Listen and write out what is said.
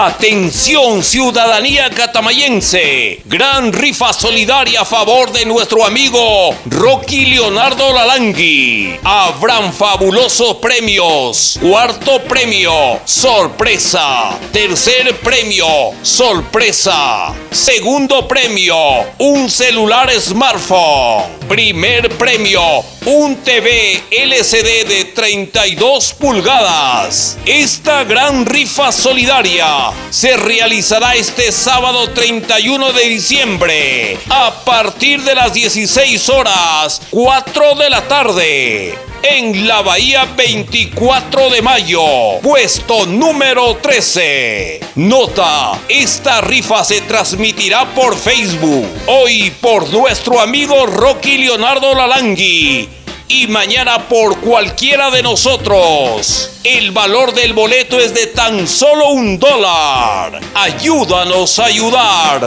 Atención ciudadanía catamayense. Gran rifa solidaria a favor de nuestro amigo Rocky Leonardo Lalangui. Habrán fabulosos premios. Cuarto premio, sorpresa. Tercer premio, sorpresa. Segundo premio, un celular smartphone. Primer premio, un TV LCD de 32 pulgadas. Esta gran rifa solidaria se realizará este sábado 31 de diciembre a partir de las 16 horas 4 de la tarde en la Bahía 24 de mayo, puesto número 13. Nota, esta rifa se transmitirá por Facebook, hoy por nuestro amigo Rocky Leonardo Lalangui y mañana por cualquiera de nosotros. El valor del boleto es de tan solo un dólar. Ayúdanos a ayudar.